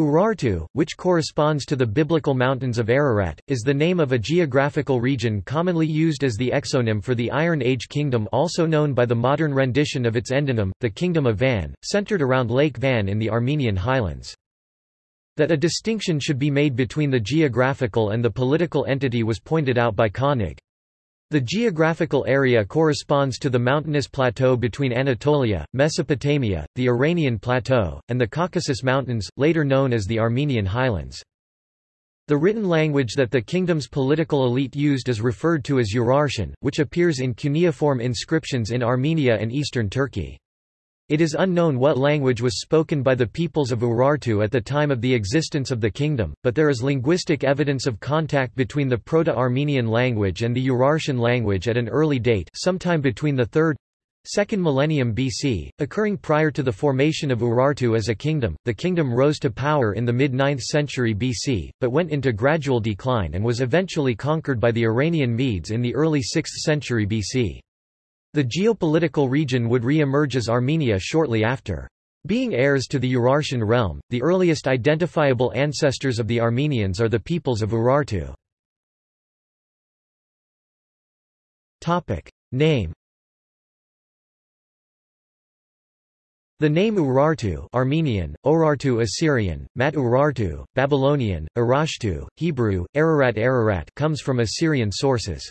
Urartu, which corresponds to the biblical mountains of Ararat, is the name of a geographical region commonly used as the exonym for the Iron Age kingdom also known by the modern rendition of its endonym, the Kingdom of Van, centered around Lake Van in the Armenian highlands. That a distinction should be made between the geographical and the political entity was pointed out by Koenig. The geographical area corresponds to the mountainous plateau between Anatolia, Mesopotamia, the Iranian Plateau, and the Caucasus Mountains, later known as the Armenian Highlands. The written language that the kingdom's political elite used is referred to as Urartian, which appears in cuneiform inscriptions in Armenia and eastern Turkey. It is unknown what language was spoken by the peoples of Urartu at the time of the existence of the kingdom, but there is linguistic evidence of contact between the Proto-Armenian language and the Urartian language at an early date sometime between the 3rd, 2nd millennium BC, occurring prior to the formation of Urartu as a kingdom. The kingdom rose to power in the mid-9th century BC, but went into gradual decline and was eventually conquered by the Iranian Medes in the early 6th century BC. The geopolitical region would re-emerge as Armenia shortly after. Being heirs to the Urartian realm, the earliest identifiable ancestors of the Armenians are the peoples of Urartu. Name The name Urartu Armenian, Orartu Assyrian, Mat Urartu, Babylonian, Urashtu, Hebrew, Ararat Ararat comes from Assyrian sources.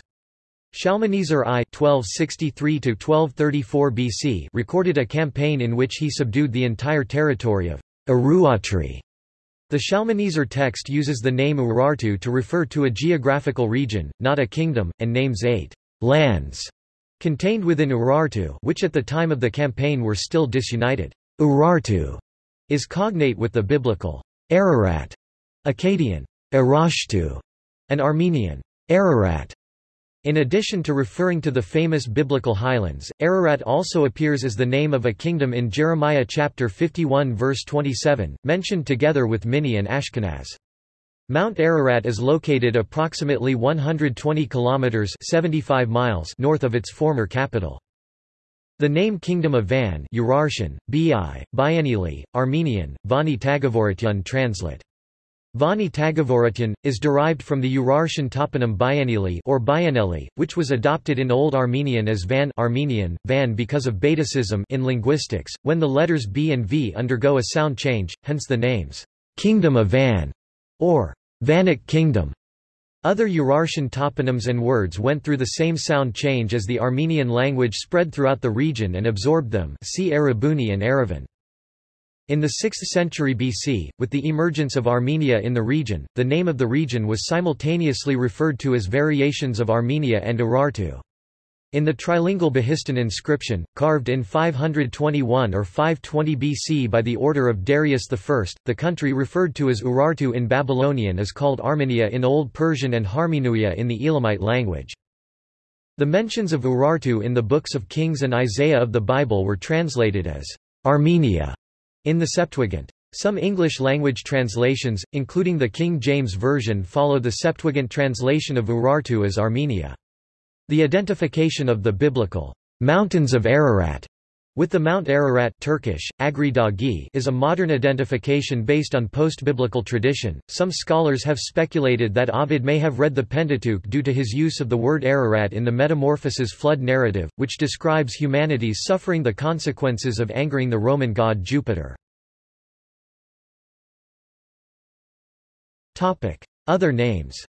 Shalmaneser I (1263–1234 BC) recorded a campaign in which he subdued the entire territory of Uruatri. The Shalmaneser text uses the name Urartu to refer to a geographical region, not a kingdom, and names eight lands contained within Urartu, which at the time of the campaign were still disunited. Urartu is cognate with the biblical Ararat, Akkadian Arashtu, and Armenian Ararat. In addition to referring to the famous biblical highlands, Ararat also appears as the name of a kingdom in Jeremiah chapter 51 verse 27, mentioned together with Minni and Ashkenaz. Mount Ararat is located approximately 120 kilometers 75 miles north of its former capital. The name Kingdom of Van Urartian, Bi, Bianili, Armenian, Vani Tagavorityan translate. Vani Tagavorityan, is derived from the Urartian toponym Bianili or Bianeli, which was adopted in Old Armenian as Van Armenian, Van because of Betacism in linguistics, when the letters B and V undergo a sound change, hence the names, Kingdom of Van, or Vanic Kingdom. Other Urartian toponyms and words went through the same sound change as the Armenian language spread throughout the region and absorbed them see Arabuni and Aravan. In the 6th century BC, with the emergence of Armenia in the region, the name of the region was simultaneously referred to as variations of Armenia and Urartu. In the trilingual Behistun inscription, carved in 521 or 520 BC by the order of Darius I, the country referred to as Urartu in Babylonian is called Armenia in Old Persian and Harmenuia in the Elamite language. The mentions of Urartu in the books of Kings and Isaiah of the Bible were translated as Armenia in the Septuagint. Some English-language translations, including the King James Version follow the Septuagint translation of Urartu as Armenia. The identification of the biblical mountains of Ararat with the Mount Ararat Turkish, Agri Dagi is a modern identification based on post-biblical tradition. Some scholars have speculated that Ovid may have read the Pentateuch due to his use of the word Ararat in the Metamorphoses flood narrative, which describes humanity's suffering the consequences of angering the Roman god Jupiter. Other names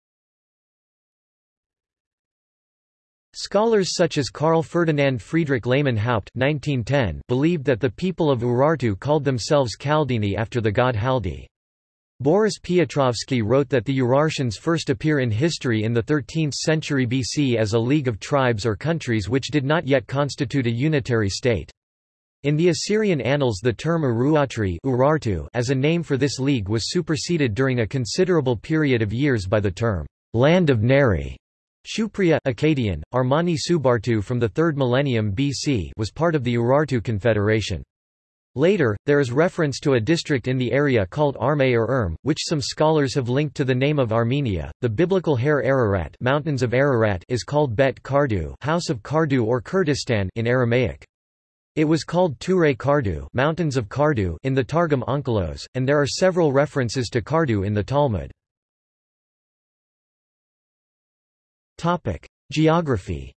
Scholars such as Carl Ferdinand Friedrich Lehmann Haupt 1910 believed that the people of Urartu called themselves Kaldini after the god Haldi. Boris Piotrovsky wrote that the Urartians first appear in history in the 13th century BC as a league of tribes or countries which did not yet constitute a unitary state. In the Assyrian annals the term Uruatri Urartu as a name for this league was superseded during a considerable period of years by the term, land of Nairi. Shupriya Akkadian, Armani Subartu from the 3rd millennium BC was part of the Urartu Confederation. Later, there is reference to a district in the area called Arme or Erm, which some scholars have linked to the name of Armenia. The biblical Har Ararat, mountains of Ararat is called Bet Kardu, House of Kardu or Kurdistan in Aramaic. It was called Ture Kardu, Mountains of Kardu in the Targum Onkelos, and there are several references to Kardu in the Talmud. Topic: Geography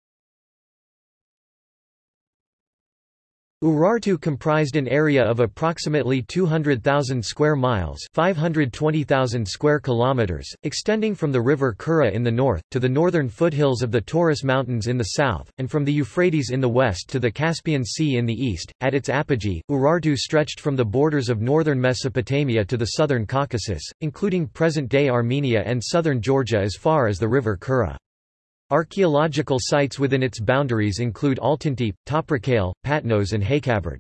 Urartu comprised an area of approximately 200,000 square miles 520,000 square kilometers, extending from the river Kura in the north, to the northern foothills of the Taurus Mountains in the south, and from the Euphrates in the west to the Caspian Sea in the east. At its apogee, Urartu stretched from the borders of northern Mesopotamia to the southern Caucasus, including present-day Armenia and southern Georgia as far as the river Kura. Archaeological sites within its boundaries include Altintepe, Toprakale, Patnos and Haykaberd.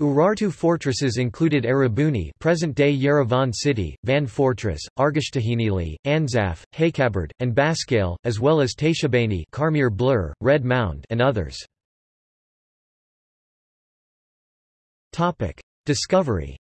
Urartu fortresses included Erebuni present-day Yerevan city, Van Fortress, Argishtahinili, Anzaf, Haykaberd, and Baskale, as well as Teishebaini Karmir Blur, Red Mound and others. Discovery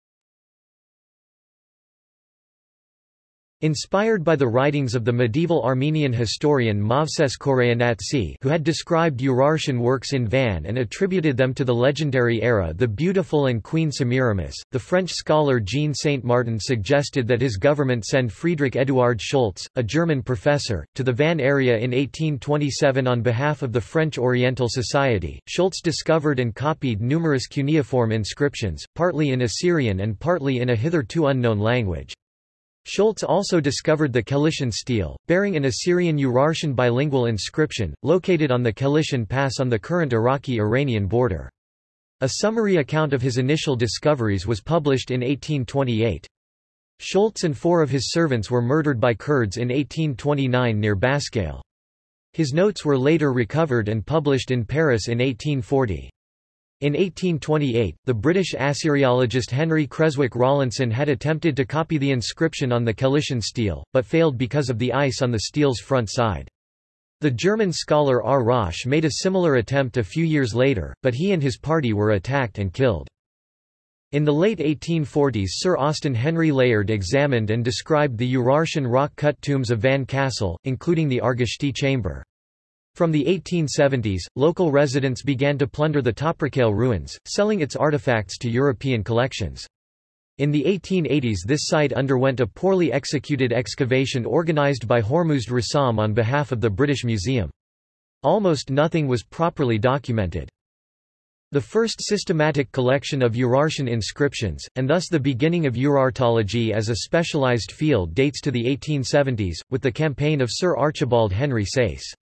Inspired by the writings of the medieval Armenian historian Movses Khorenatsi who had described Urartian works in Van and attributed them to the legendary Ara The Beautiful and Queen Semiramis, the French scholar Jean Saint-Martin suggested that his government send Friedrich Eduard Schulz, a German professor, to the Van area in 1827 on behalf of the French Oriental Society. Schulz discovered and copied numerous cuneiform inscriptions, partly in Assyrian and partly in a hitherto unknown language. Schulz also discovered the Kelishin stele, bearing an Assyrian Urartian bilingual inscription, located on the Kelishin Pass on the current Iraqi-Iranian border. A summary account of his initial discoveries was published in 1828. Schulz and four of his servants were murdered by Kurds in 1829 near Baskale. His notes were later recovered and published in Paris in 1840. In 1828, the British Assyriologist Henry Creswick Rawlinson had attempted to copy the inscription on the Kelishin stele, but failed because of the ice on the stele's front side. The German scholar R. Rosch made a similar attempt a few years later, but he and his party were attacked and killed. In the late 1840s Sir Austen Henry Layard examined and described the Urartian rock-cut tombs of Van Castle, including the Argishti chamber. From the 1870s, local residents began to plunder the Toprakale ruins, selling its artifacts to European collections. In the 1880s this site underwent a poorly executed excavation organized by Hormuzd Rassam on behalf of the British Museum. Almost nothing was properly documented. The first systematic collection of Urartian inscriptions, and thus the beginning of Urartology as a specialized field dates to the 1870s, with the campaign of Sir Archibald Henry Sayce.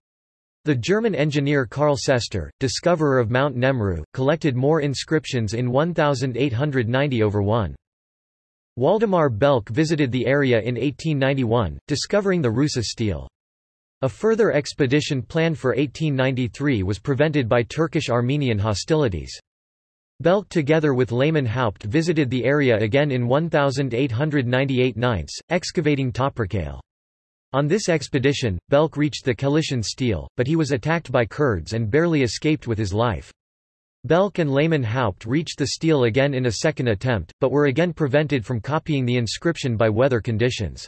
The German engineer Karl Sester, discoverer of Mount Nemrut, collected more inscriptions in 1890 over 1. Waldemar Belk visited the area in 1891, discovering the Rusa stele. A further expedition planned for 1893 was prevented by Turkish-Armenian hostilities. Belk together with Lehmann Haupt visited the area again in 1898 9, excavating Toprakale. On this expedition, Belk reached the Kelishin stele, but he was attacked by Kurds and barely escaped with his life. Belk and Lehmann Haupt reached the stele again in a second attempt, but were again prevented from copying the inscription by weather conditions.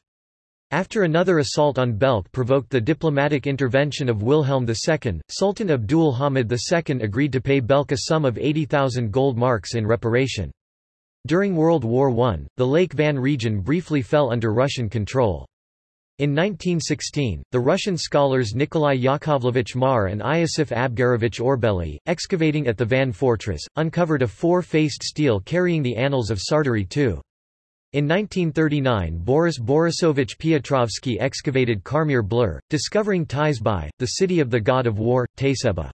After another assault on Belk provoked the diplomatic intervention of Wilhelm II, Sultan Abdul Hamid II agreed to pay Belk a sum of 80,000 gold marks in reparation. During World War I, the Lake Van region briefly fell under Russian control. In 1916, the Russian scholars Nikolai Yakovlevich Marr and Iosif Abgarovich Orbeli, excavating at the Van Fortress, uncovered a four-faced stele carrying the annals of Sarduri II. In 1939 Boris Borisovich Piotrovsky excavated Karmir Blur, discovering Teishebaini, the city of the god of war, Teisheba.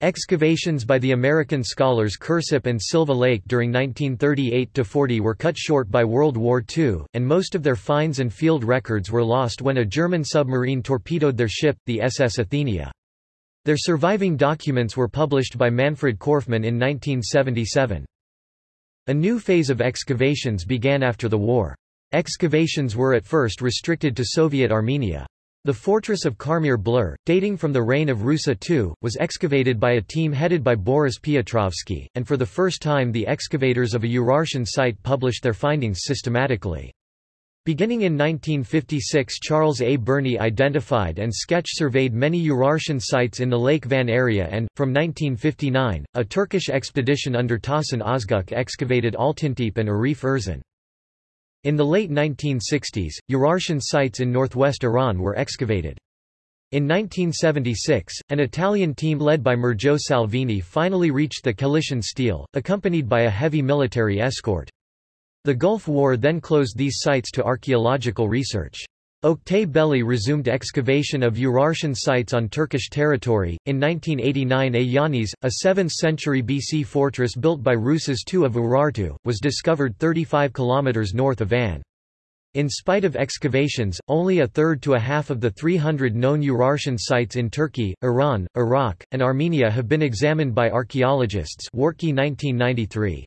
Excavations by the American scholars Kirsopp and Silva Lake during 1938–40 were cut short by World War II, and most of their finds and field records were lost when a German submarine torpedoed their ship, the SS Athenia. Their surviving documents were published by Manfred Korfmann in 1977. A new phase of excavations began after the war. Excavations were at first restricted to Soviet Armenia. The fortress of Karmir Blur, dating from the reign of Rusa II, was excavated by a team headed by Boris Piotrovsky, and for the first time the excavators of a Urartian site published their findings systematically. Beginning in 1956 Charles A. Burney identified and sketch-surveyed many Urartian sites in the Lake Van area and, from 1959, a Turkish expedition under Tahsin Özgüç excavated Altıntepe and Arif Erzin. In the late 1960s, Urartian sites in northwest Iran were excavated. In 1976, an Italian team led by Mirjo Salvini finally reached the Kelishin Stele, accompanied by a heavy military escort. The Gulf War then closed these sites to archaeological research. Oktay Belli resumed excavation of Urartian sites on Turkish territory. In 1989, Ayanis, a 7th century BC fortress built by Rusas II of Urartu, was discovered 35 km north of Van. In spite of excavations, only a third to a half of the 300 known Urartian sites in Turkey, Iran, Iraq, and Armenia have been examined by archaeologists 1993.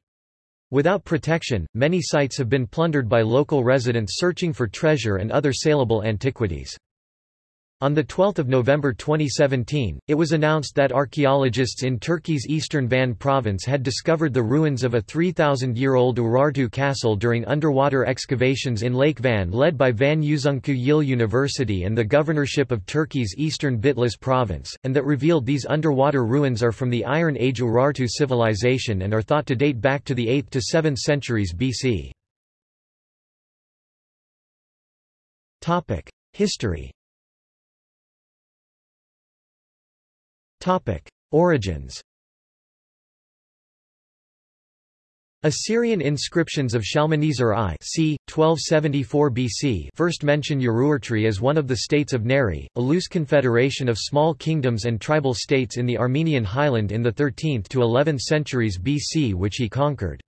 Without protection, many sites have been plundered by local residents searching for treasure and other saleable antiquities. On 12 November 2017, it was announced that archaeologists in Turkey's eastern Van province had discovered the ruins of a 3,000-year-old Urartu castle during underwater excavations in Lake Van led by Van Yüzüncü Yıl University and the governorship of Turkey's eastern Bitlis province, and that revealed these underwater ruins are from the Iron Age Urartu civilization and are thought to date back to the 8th to 7th centuries BC. History Topic: Origins. Assyrian inscriptions of Shalmaneser I c. 1274 BC first mention Urartu as one of the states of Nairi, a loose confederation of small kingdoms and tribal states in the Armenian highland in the 13th to 11th centuries BC which he conquered.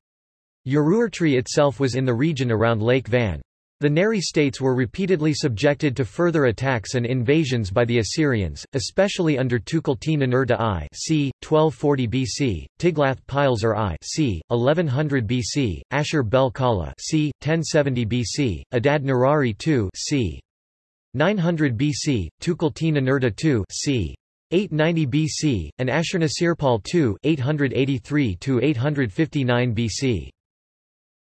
Urartu itself was in the region around Lake Van. The Nairi states were repeatedly subjected to further attacks and invasions by the Assyrians, especially under Tukulti-Ninurta I c. 1240 BC, Tiglath-Pileser I c. 1100 BC, Ashur-bel-Kala c. 1070 BC, Adad-nirari II c. 900 BC, Tukulti-Ninurta II c. 890 BC, and Ashurnasirpal II 883 859 BC.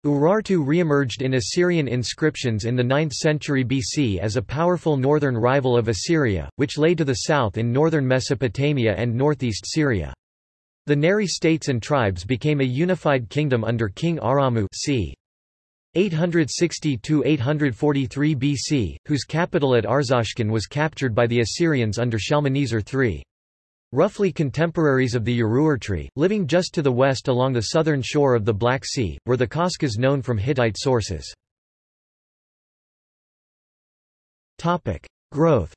Urartu re-emerged in Assyrian inscriptions in the 9th century BC as a powerful northern rival of Assyria, which lay to the south in northern Mesopotamia and northeast Syria. The Nairi states and tribes became a unified kingdom under King Aramu c. 860–843 BC, whose capital at Arzashkun was captured by the Assyrians under Shalmaneser III. Roughly contemporaries of the Urartu, living just to the west along the southern shore of the Black Sea, were the Kashkas known from Hittite sources. Growth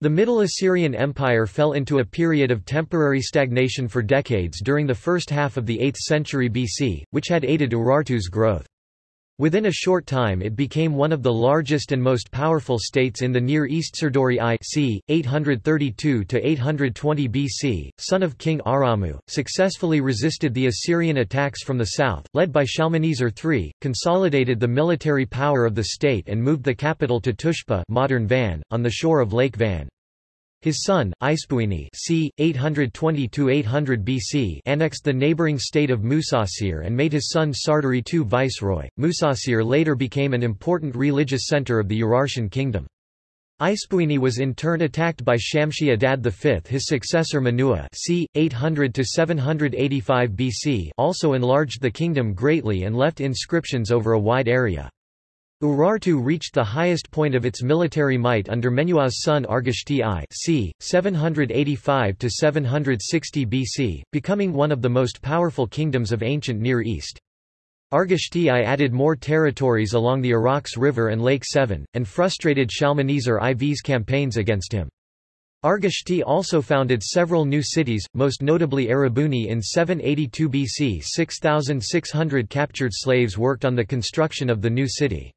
The Middle Assyrian Empire fell into a period of temporary stagnation for decades during the first half of the 8th century BC, which had aided Urartu's growth. Within a short time it became one of the largest and most powerful states in the Near East Sarduri I c. 832–820 BC, son of King Aramu, successfully resisted the Assyrian attacks from the south, led by Shalmaneser III, consolidated the military power of the state and moved the capital to Tushpa modern Van, on the shore of Lake Van. His son, Ispuini c. 820–800 BC annexed the neighboring state of Musasir and made his son Sarduri II viceroy. Musasir later became an important religious center of the Urartian kingdom. Ispuini was in turn attacked by Shamshi Adad V. His successor Menua c. 800–785 BC also enlarged the kingdom greatly and left inscriptions over a wide area. Urartu reached the highest point of its military might under Menua's son Argishti I c. 785–760 BC, becoming one of the most powerful kingdoms of ancient Near East. Argishti I added more territories along the Arax River and Lake Sevan, and frustrated Shalmaneser IV's campaigns against him. Argishti also founded several new cities, most notably Erebuni in 782 BC 6,600 captured slaves worked on the construction of the new city.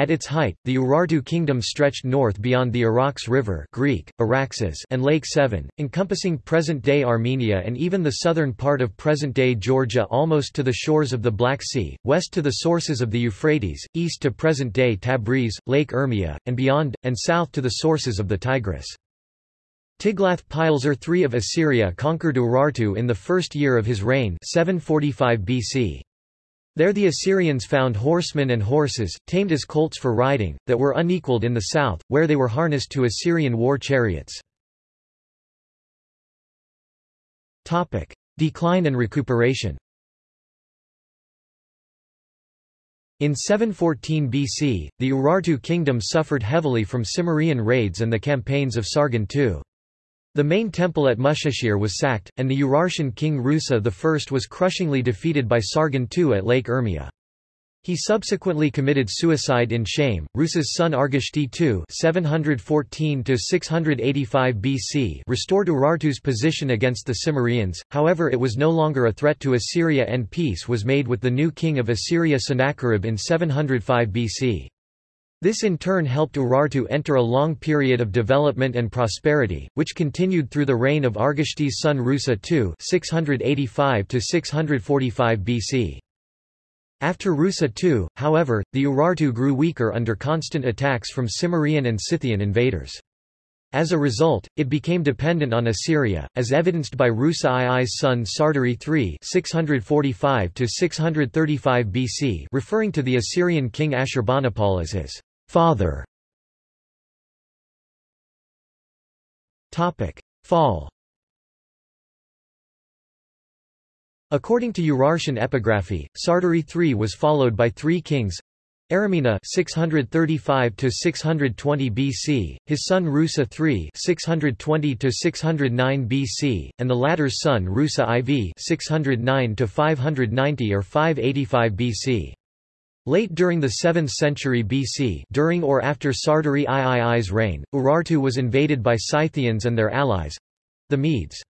At its height, the Urartu kingdom stretched north beyond the Arax River Greek, Araxes and Lake Sevan, encompassing present-day Armenia and even the southern part of present-day Georgia almost to the shores of the Black Sea, west to the sources of the Euphrates, east to present-day Tabriz, Lake Urmia, and beyond, and south to the sources of the Tigris. Tiglath-Pileser III of Assyria conquered Urartu in the first year of his reign 745 BC. There the Assyrians found horsemen and horses, tamed as colts for riding, that were unequaled in the south, where they were harnessed to Assyrian war chariots. Decline and recuperation In 714 BC, the Urartu kingdom suffered heavily from Cimmerian raids and the campaigns of Sargon II. The main temple at Mushashir was sacked, and the Urartian king Rusa I was crushingly defeated by Sargon II at Lake Urmia. He subsequently committed suicide in shame. Rusa's son Argishti II (714–685 BC) restored Urartu's position against the Cimmerians. However, it was no longer a threat to Assyria, and peace was made with the new king of Assyria Sennacherib in 705 BC. This in turn helped Urartu enter a long period of development and prosperity, which continued through the reign of Argishti's son Rusa II (685–645 BC). After Rusa II, however, the Urartu grew weaker under constant attacks from Cimmerian and Scythian invaders. As a result, it became dependent on Assyria, as evidenced by Rusa II's son Sarduri III 645 BC referring to the Assyrian king Ashurbanipal as his father. Fall According to Urartian epigraphy, Sarduri III was followed by three kings Aramina 635 to 620 BC, his son Rusa III 620 to 609 BC, and the latter's son Rusa IV 609 to 590 or 585 BC. Late during the 7th century BC during or after Sarduri III's reign, Urartu was invaded by Scythians and their allies—the Medes.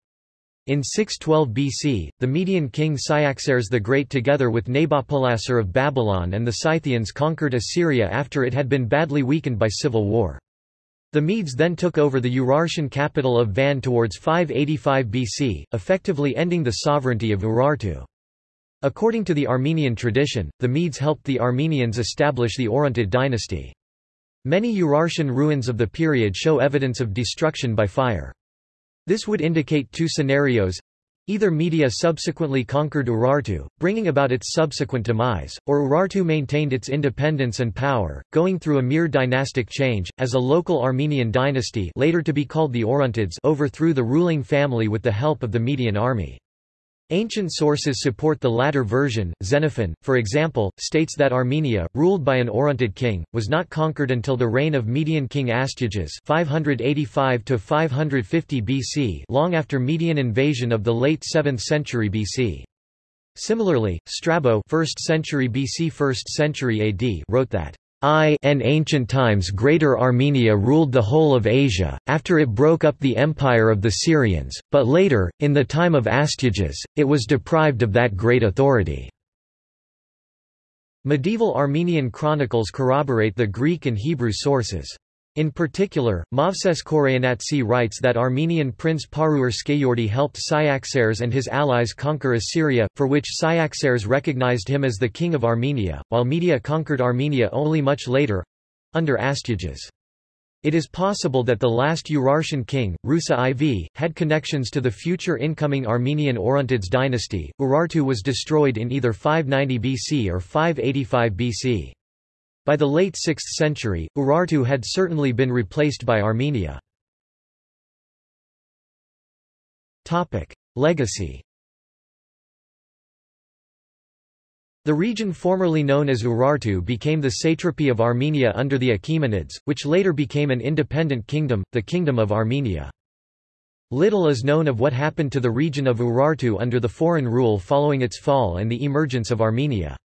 In 612 BC, the Median king Cyaxares the Great together with Nabopolassar of Babylon and the Scythians conquered Assyria after it had been badly weakened by civil war. The Medes then took over the Urartian capital of Van towards 585 BC, effectively ending the sovereignty of Urartu. According to the Armenian tradition, the Medes helped the Armenians establish the Orontid dynasty. Many Urartian ruins of the period show evidence of destruction by fire. This would indicate two scenarios. Either Media subsequently conquered Urartu, bringing about its subsequent demise, or Urartu maintained its independence and power, going through a mere dynastic change, as a local Armenian dynasty later to be called the Orontids overthrew the ruling family with the help of the Median army. Ancient sources support the latter version. Xenophon, for example, states that Armenia, ruled by an Orontid king, was not conquered until the reign of Median king Astyages 585 to 550 BC, long after Median invasion of the late 7th century BC. Similarly, Strabo 1st century BC 1st century AD wrote that I in ancient times Greater Armenia ruled the whole of Asia, after it broke up the empire of the Syrians, but later, in the time of Astyages, it was deprived of that great authority. Medieval Armenian chronicles corroborate the Greek and Hebrew sources. In particular, Movses Khorenatsi writes that Armenian prince Skeyordi helped Cyaxares and his allies conquer Assyria, for which Cyaxares recognized him as the king of Armenia, while Media conquered Armenia only much later—under Astyages. It is possible that the last Urartian king, Rusa IV, had connections to the future incoming Armenian Orontids dynasty. Urartu was destroyed in either 590 BC or 585 BC. By the late 6th century, Urartu had certainly been replaced by Armenia. Legacy The region formerly known as Urartu became the satrapy of Armenia under the Achaemenids, which later became an independent kingdom, the Kingdom of Armenia. Little is known of what happened to the region of Urartu under the foreign rule following its fall and the emergence of Armenia.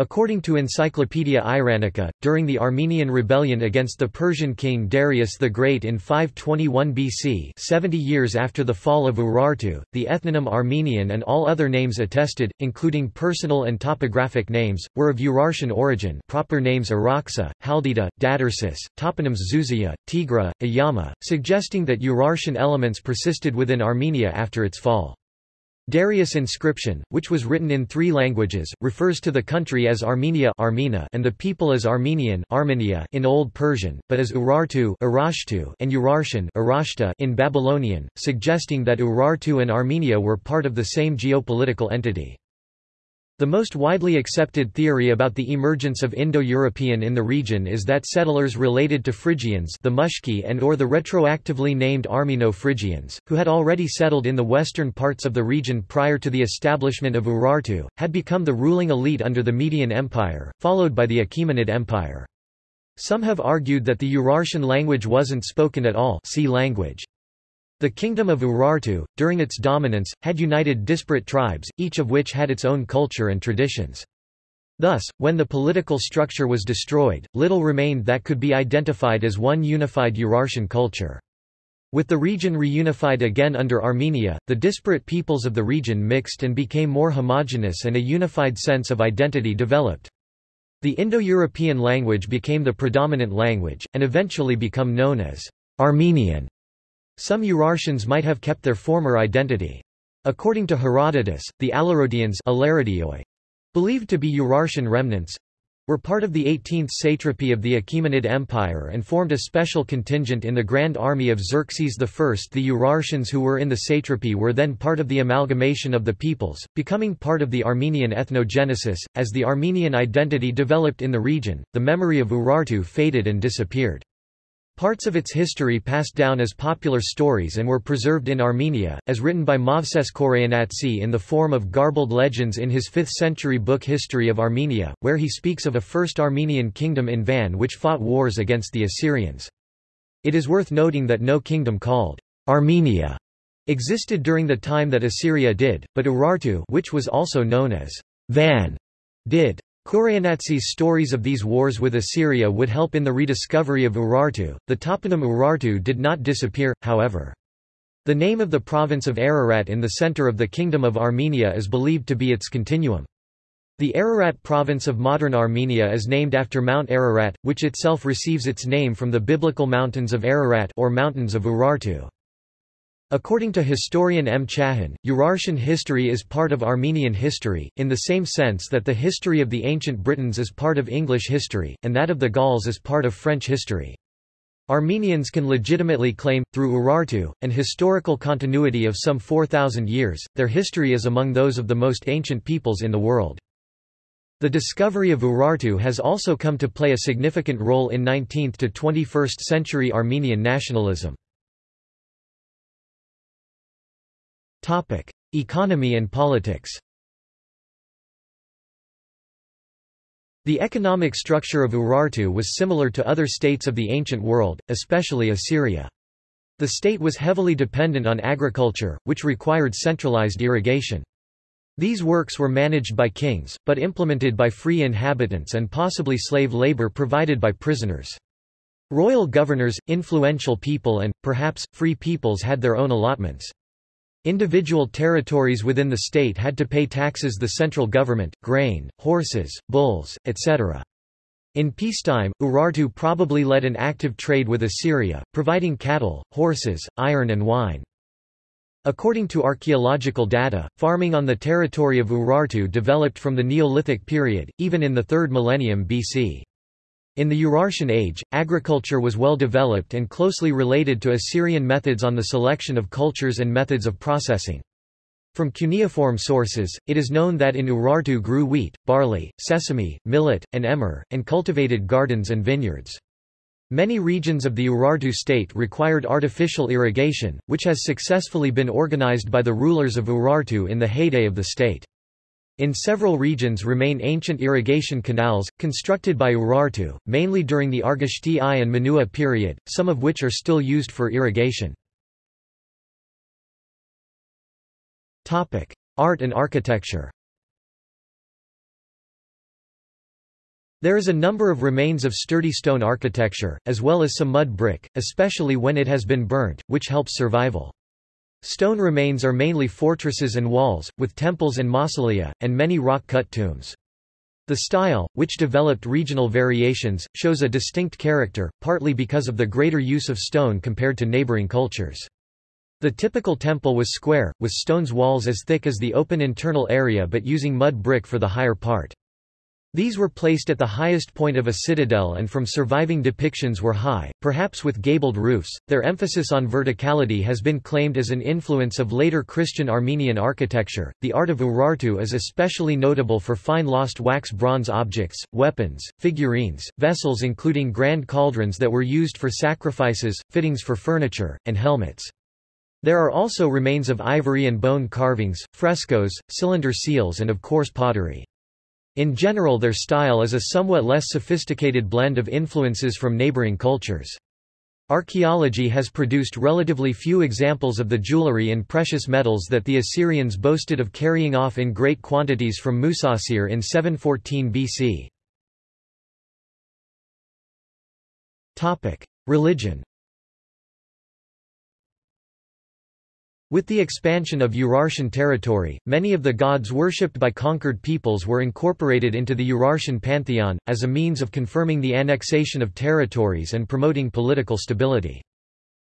According to Encyclopaedia Iranica, during the Armenian rebellion against the Persian king Darius the Great in 521 BC 70 years after the fall of Urartu, the ethnonym Armenian and all other names attested, including personal and topographic names, were of Urartian origin proper names Araxa, Haldita, Dadarsis, toponyms Zuzia, Tigra, Ayama, suggesting that Urartian elements persisted within Armenia after its fall. Darius inscription, which was written in three languages, refers to the country as Armenia and the people as Armenian Armenia in Old Persian, but as Urartu and Urartian in Babylonian, suggesting that Urartu and Armenia were part of the same geopolitical entity. The most widely accepted theory about the emergence of Indo-European in the region is that settlers related to Phrygians the Mushki and or the retroactively named Armeno-Phrygians, who had already settled in the western parts of the region prior to the establishment of Urartu, had become the ruling elite under the Median Empire, followed by the Achaemenid Empire. Some have argued that the Urartian language wasn't spoken at all see language. The kingdom of Urartu, during its dominance, had united disparate tribes, each of which had its own culture and traditions. Thus, when the political structure was destroyed, little remained that could be identified as one unified Urartian culture. With the region reunified again under Armenia, the disparate peoples of the region mixed and became more homogeneous and a unified sense of identity developed. The Indo-European language became the predominant language, and eventually become known as Armenian. Some Urartians might have kept their former identity. According to Herodotus, the Alarodians believed to be Urartian remnants, were part of the 18th satrapy of the Achaemenid Empire and formed a special contingent in the Grand Army of Xerxes I. The Urartians who were in the satrapy were then part of the amalgamation of the peoples, becoming part of the Armenian ethnogenesis. As the Armenian identity developed in the region, the memory of Urartu faded and disappeared. Parts of its history passed down as popular stories and were preserved in Armenia, as written by Movses Khorenatsi in the form of garbled legends in his 5th-century book History of Armenia, where he speaks of a first Armenian kingdom in Van which fought wars against the Assyrians. It is worth noting that no kingdom called Armenia existed during the time that Assyria did, but Urartu which was also known as Van did. Khorenatsi's stories of these wars with Assyria would help in the rediscovery of Urartu. The toponym Urartu did not disappear, however. The name of the province of Ararat in the center of the Kingdom of Armenia is believed to be its continuum. The Ararat province of modern Armenia is named after Mount Ararat, which itself receives its name from the biblical mountains of Ararat or mountains of Urartu. According to historian M. Chahin, Urartian history is part of Armenian history, in the same sense that the history of the ancient Britons is part of English history, and that of the Gauls is part of French history. Armenians can legitimately claim, through Urartu, an historical continuity of some 4,000 years, their history is among those of the most ancient peoples in the world. The discovery of Urartu has also come to play a significant role in 19th to 21st century Armenian nationalism. Topic: Economy and politics. The economic structure of Urartu was similar to other states of the ancient world, especially Assyria. The state was heavily dependent on agriculture, which required centralized irrigation. These works were managed by kings, but implemented by free inhabitants and possibly slave labor provided by prisoners. Royal governors, influential people and, perhaps, free peoples had their own allotments. Individual territories within the state had to pay taxes the central government, grain, horses, bulls, etc. In peacetime, Urartu probably led an active trade with Assyria, providing cattle, horses, iron and wine. According to archaeological data, farming on the territory of Urartu developed from the Neolithic period, even in the 3rd millennium BC. In the Urartian age, agriculture was well developed and closely related to Assyrian methods on the selection of cultures and methods of processing. From cuneiform sources, it is known that in Urartu grew wheat, barley, sesame, millet, and emmer, and cultivated gardens and vineyards. Many regions of the Urartu state required artificial irrigation, which has successfully been organized by the rulers of Urartu in the heyday of the state. In several regions remain ancient irrigation canals, constructed by Urartu, mainly during the Argishti I and Menua period, some of which are still used for irrigation. Art and architecture There is a number of remains of sturdy stone architecture, as well as some mud brick, especially when it has been burnt, which helps survival. Stone remains are mainly fortresses and walls, with temples and mausolea, and many rock-cut tombs. The style, which developed regional variations, shows a distinct character, partly because of the greater use of stone compared to neighboring cultures. The typical temple was square, with stone's walls as thick as the open internal area but using mud brick for the higher part. These were placed at the highest point of a citadel and from surviving depictions were high, perhaps with gabled roofs. Their emphasis on verticality has been claimed as an influence of later Christian Armenian architecture. The art of Urartu is especially notable for fine lost wax bronze objects, weapons, figurines, vessels including grand cauldrons that were used for sacrifices, fittings for furniture, and helmets. There are also remains of ivory and bone carvings, frescoes, cylinder seals and of course pottery. In general their style is a somewhat less sophisticated blend of influences from neighboring cultures. Archaeology has produced relatively few examples of the jewelry and precious metals that the Assyrians boasted of carrying off in great quantities from Musasir in 714 BC. Religion With the expansion of Urartian territory, many of the gods worshipped by conquered peoples were incorporated into the Urartian pantheon, as a means of confirming the annexation of territories and promoting political stability.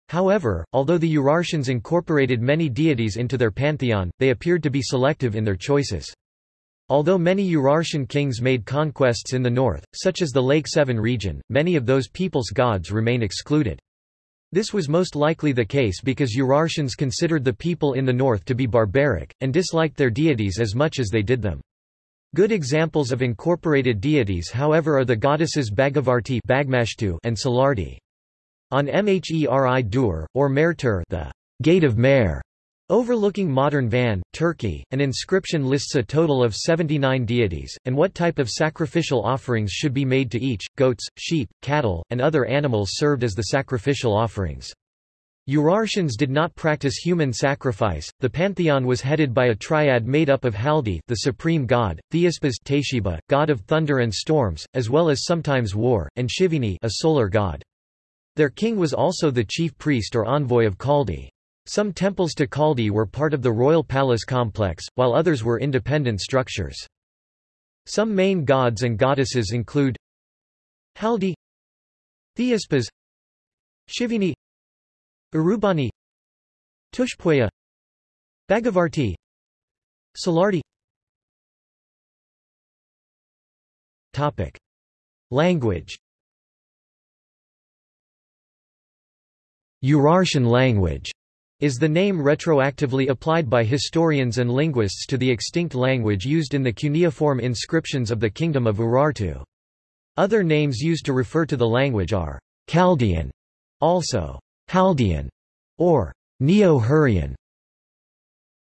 However, although the Urartians incorporated many deities into their pantheon, they appeared to be selective in their choices. Although many Urartian kings made conquests in the north, such as the Lake Sevan region, many of those peoples' gods remain excluded. This was most likely the case because Urartians considered the people in the north to be barbaric, and disliked their deities as much as they did them. Good examples of incorporated deities however are the goddesses Bhagavarti and Salardi. On Mheri Dur, or Mertur the Gate of Mer, Overlooking modern Van, Turkey, an inscription lists a total of 79 deities, and what type of sacrificial offerings should be made to each, goats, sheep, cattle, and other animals served as the sacrificial offerings. Urartians did not practice human sacrifice. The pantheon was headed by a triad made up of Haldi, the supreme god, Theispas Teshiba, god of thunder and storms, as well as sometimes war, and Shivini, a solar god. Their king was also the chief priest or envoy of Haldi. Some temples to Haldi were part of the royal palace complex, while others were independent structures. Some main gods and goddesses include Haldi Theispas Shivini Urubani Tushpuya Bhagavarti Salardi Topic. Language Urartian language is the name retroactively applied by historians and linguists to the extinct language used in the cuneiform inscriptions of the Kingdom of Urartu. Other names used to refer to the language are Chaldean, also Chaldean, or Neo-Hurrian.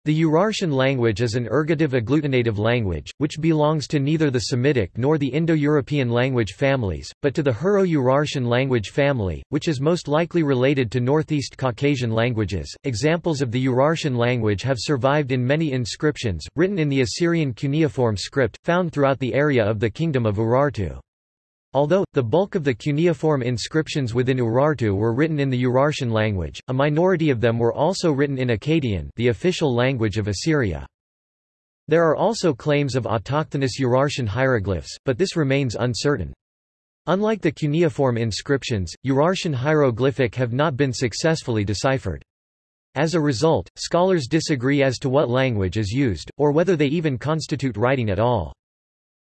The Urartian language is an ergative agglutinative language, which belongs to neither the Semitic nor the Indo-European language families, but to the Hurro-Urartian language family, which is most likely related to Northeast Caucasian languages. Examples of the Urartian language have survived in many inscriptions, written in the Assyrian cuneiform script, found throughout the area of the Kingdom of Urartu. Although, the bulk of the cuneiform inscriptions within Urartu were written in the Urartian language, a minority of them were also written in Akkadian the official language of Assyria. There are also claims of autochthonous Urartian hieroglyphs, but this remains uncertain. Unlike the cuneiform inscriptions, Urartian hieroglyphic have not been successfully deciphered. As a result, scholars disagree as to what language is used, or whether they even constitute writing at all.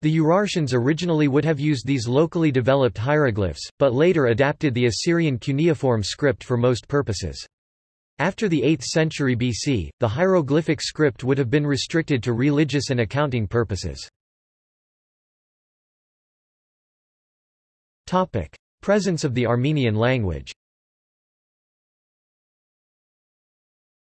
The Urartians originally would have used these locally developed hieroglyphs, but later adapted the Assyrian cuneiform script for most purposes. After the 8th century BC, the hieroglyphic script would have been restricted to religious and accounting purposes. Presence of the Armenian language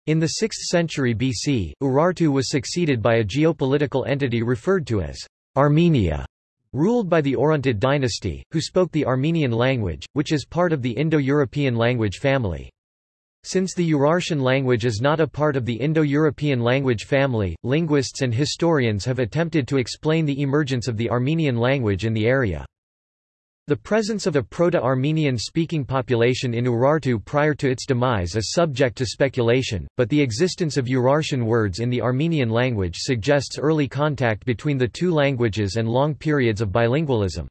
In the 6th century BC, Urartu was succeeded by a geopolitical entity referred to as Armenia, ruled by the Orontid dynasty, who spoke the Armenian language, which is part of the Indo-European language family. Since the Urartian language is not a part of the Indo-European language family, linguists and historians have attempted to explain the emergence of the Armenian language in the area. The presence of a Proto-Armenian-speaking population in Urartu prior to its demise is subject to speculation, but the existence of Urartian words in the Armenian language suggests early contact between the two languages and long periods of bilingualism.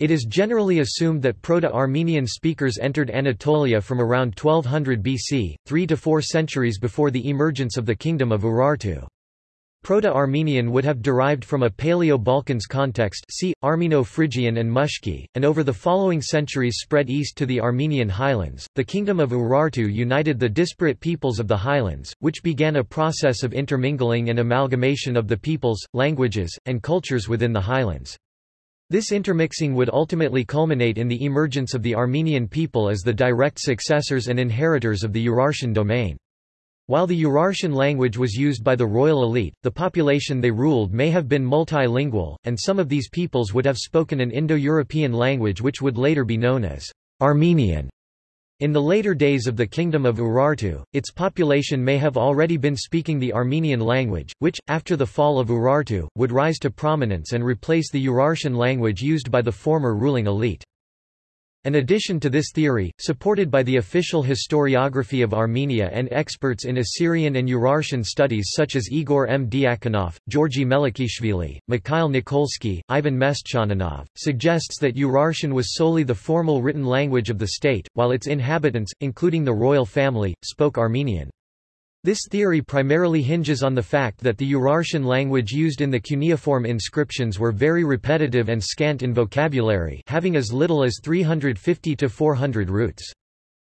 It is generally assumed that Proto-Armenian speakers entered Anatolia from around 1200 BC, three to four centuries before the emergence of the Kingdom of Urartu. Proto-Armenian would have derived from a Paleo-Balkans context see, Armeno-Phrygian and Mushki, and over the following centuries spread east to the Armenian highlands. The kingdom of Urartu united the disparate peoples of the highlands, which began a process of intermingling and amalgamation of the peoples, languages, and cultures within the highlands. This intermixing would ultimately culminate in the emergence of the Armenian people as the direct successors and inheritors of the Urartian domain. While the Urartian language was used by the royal elite, the population they ruled may have been multilingual, and some of these peoples would have spoken an Indo-European language which would later be known as Armenian. In the later days of the Kingdom of Urartu, its population may have already been speaking the Armenian language, which, after the fall of Urartu, would rise to prominence and replace the Urartian language used by the former ruling elite. An addition to this theory, supported by the official historiography of Armenia and experts in Assyrian and Urartian studies such as Igor M. Diakonov, Georgi Melikishvili, Mikhail Nikolsky, Ivan Mestchaninov, suggests that Urartian was solely the formal written language of the state, while its inhabitants, including the royal family, spoke Armenian. This theory primarily hinges on the fact that the Urartian language used in the cuneiform inscriptions were very repetitive and scant in vocabulary having as little as 350 to 400 roots.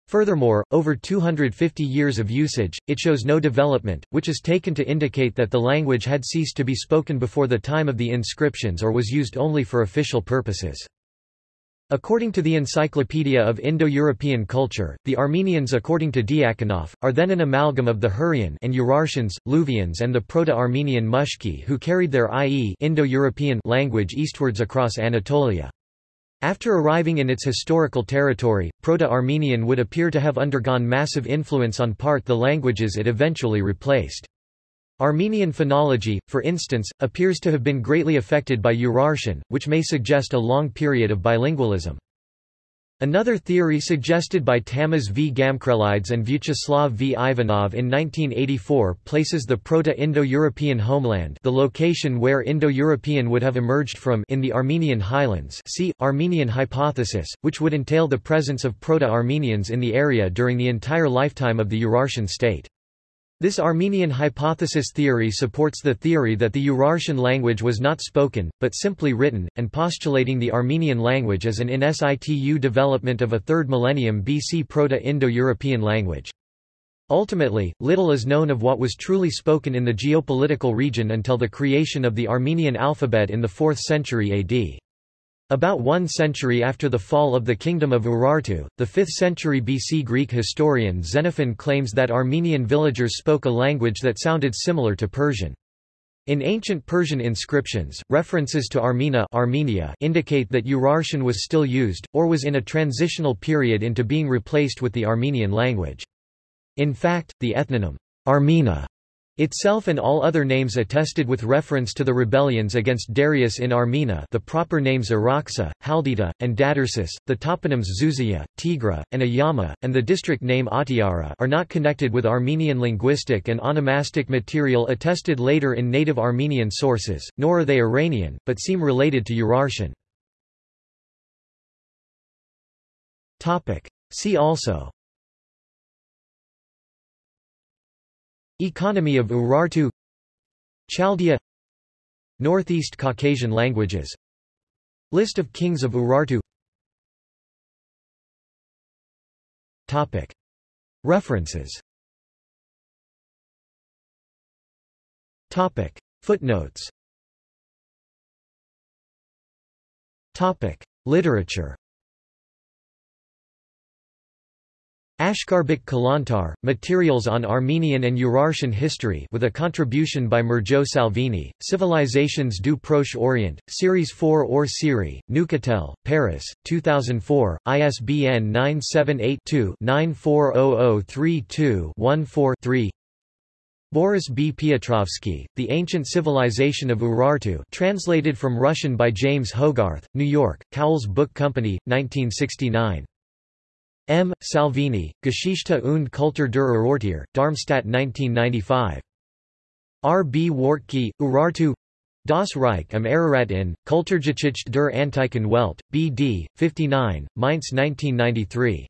Furthermore, over 250 years of usage, it shows no development, which is taken to indicate that the language had ceased to be spoken before the time of the inscriptions or was used only for official purposes. According to the Encyclopedia of Indo-European Culture, the Armenians according to Diakonov, are then an amalgam of the Hurrian and Urartians, Luvians and the Proto-Armenian Mushki who carried their i.e. Indo-European language eastwards across Anatolia. After arriving in its historical territory, Proto-Armenian would appear to have undergone massive influence on part the languages it eventually replaced. Armenian phonology, for instance, appears to have been greatly affected by Urartian, which may suggest a long period of bilingualism. Another theory suggested by Tamaz V. Gamkrelidze and Vyacheslav V. Ivanov in 1984 places the Proto-Indo-European homeland the location where Indo-European would have emerged from in the Armenian highlands see, Armenian hypothesis, which would entail the presence of Proto-Armenians in the area during the entire lifetime of the Urartian state. This Armenian hypothesis theory supports the theory that the Urartian language was not spoken, but simply written, and postulating the Armenian language as an in situ development of a 3rd millennium BC Proto-Indo-European language. Ultimately, little is known of what was truly spoken in the geopolitical region until the creation of the Armenian alphabet in the 4th century AD. About one century after the fall of the Kingdom of Urartu, the 5th century BC Greek historian Xenophon claims that Armenian villagers spoke a language that sounded similar to Persian. In ancient Persian inscriptions, references to Armena Armenia indicate that Urartian was still used, or was in a transitional period into being replaced with the Armenian language. In fact, the ethnonym, Armena itself and all other names attested with reference to the rebellions against Darius in Armena the proper names Araxa, Haldita, and Dadarsus, the toponyms Zuzia, Tigra, and Ayama, and the district name Atiara are not connected with Armenian linguistic and onomastic material attested later in native Armenian sources, nor are they Iranian, but seem related to Urartian. See also Economy of Urartu. Chaldea. Northeast Caucasian languages. List of kings of Urartu. Topic. References. Topic. Footnotes. Topic. Literature Ashkharbek Kalantar, Materials on Armenian and Urartian History with a contribution by Mirjo Salvini, Civilizations du Proche Orient, Series 4 or Siri, Neuchâtel, Paris, 2004, ISBN 978-2-940032-14-3 Boris B. Piotrovsky, The Ancient Civilization of Urartu translated from Russian by James Hogarth, New York, Cowles Book Company, 1969. M. Salvini, Geschichte und Kultur der Urartier, Darmstadt 1995. R. B. Wartke, Urartu Das Reich am Ararat in, Kulturgeschichte der Antiken Welt, B.D., 59, Mainz 1993.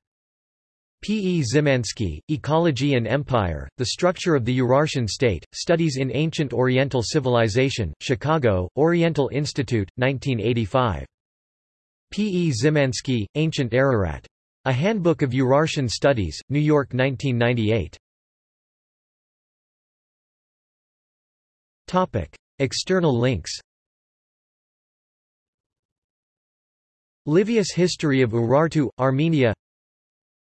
P. E. Zimansky, Ecology and Empire, The Structure of the Urartian State, Studies in Ancient Oriental Civilization, Chicago, Oriental Institute, 1985. P. E. Zimansky, Ancient Ararat. A Handbook of Urartian Studies, New York 1998. External links. Livius History of Urartu, Armenia.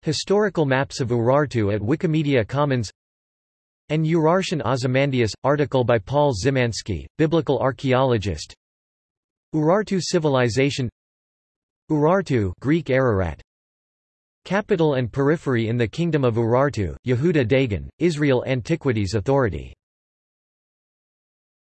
Historical maps of Urartu at Wikimedia Commons. An Urartian Ozymandias, article by Paul Zimansky, biblical archaeologist. Urartu civilization. Urartu Greek Ararat Capital and periphery in the Kingdom of Urartu, Yehuda Dagan, Israel Antiquities Authority